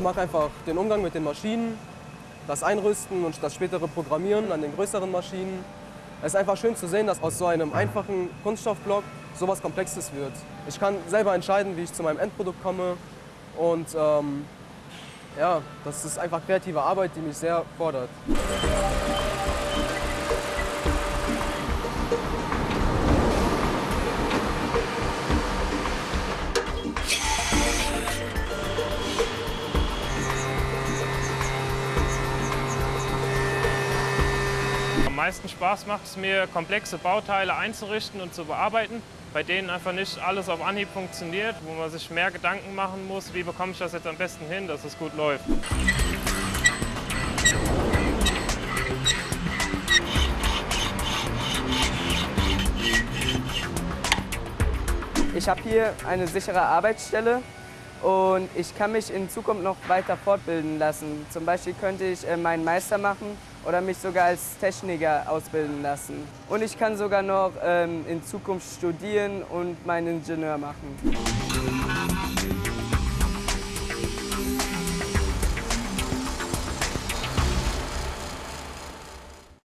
mache einfach den Umgang mit den Maschinen, das Einrüsten und das spätere Programmieren an den größeren Maschinen. Es ist einfach schön zu sehen, dass aus so einem einfachen Kunststoffblock sowas Komplexes wird. Ich kann selber entscheiden, wie ich zu meinem Endprodukt komme und ähm, ja, das ist einfach kreative Arbeit, die mich sehr fordert. Meisten Spaß macht es mir, komplexe Bauteile einzurichten und zu bearbeiten, bei denen einfach nicht alles auf Anhieb funktioniert, wo man sich mehr Gedanken machen muss, wie bekomme ich das jetzt am besten hin, dass es gut läuft. Ich habe hier eine sichere Arbeitsstelle und ich kann mich in Zukunft noch weiter fortbilden lassen. Zum Beispiel könnte ich äh, meinen Meister machen oder mich sogar als Techniker ausbilden lassen. Und ich kann sogar noch ähm, in Zukunft studieren und meinen Ingenieur machen.